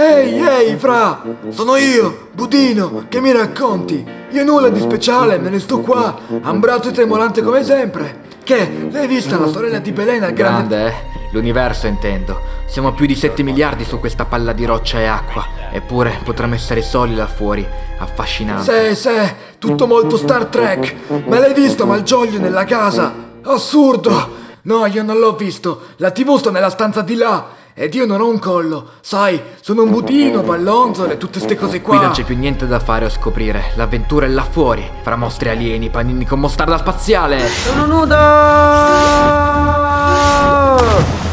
Ehi, ehi, fra! Sono io, Budino, che mi racconti? Io nulla di speciale, me ne sto qua, ambrato e tremolante come sempre. Che, l'hai vista la sorella di Belena, grande... Grande, eh? L'universo intendo. Siamo più di 7 miliardi su questa palla di roccia e acqua. Eppure potremmo essere soli là fuori. Affascinante. Sì, sì, tutto molto Star Trek. Ma l'hai visto Malgioglio nella casa? Assurdo! No, io non l'ho visto. La TV sta nella stanza di là. Ed io non ho un collo. Sai, sono un budino, pallonzole, tutte ste cose qua. Qui non c'è più niente da fare o scoprire. L'avventura è là fuori. Fra mostri alieni, panini con mostarda spaziale. Sono nudo!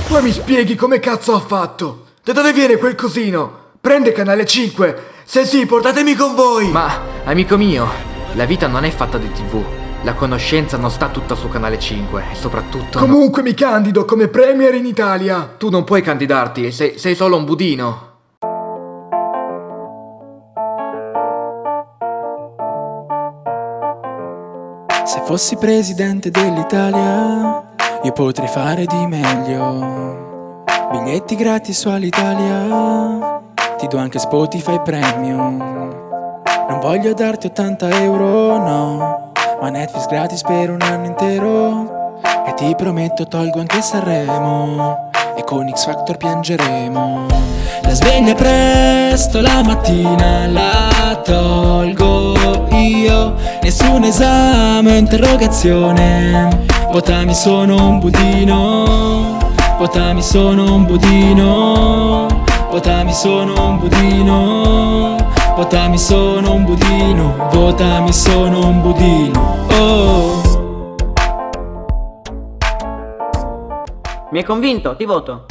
Poi mi spieghi come cazzo ha fatto? Da dove viene quel cosino? Prende canale 5. Se sì, portatemi con voi. Ma, amico mio, la vita non è fatta di tv. La conoscenza non sta tutta su canale 5 e soprattutto... no- Comunque mi candido come premier in Italia. Tu non puoi candidarti, sei, sei solo un budino. Se fossi presidente dell'Italia, io potrei fare di meglio. Biglietti gratis su Alitalia, ti do anche Spotify Premium. Non voglio darti 80 euro, no, ma Netflix gratis per un anno intero. E ti prometto tolgo anche Sanremo, e con X Factor piangeremo. La sveglia presto la mattina la tolgo io. Nessun esame o interrogazione. Votami sono un budino. Votami sono un budino. Votami sono un budino Votami sono un budino. Votami sono un budino. Oh. Mi hai convinto, ti voto.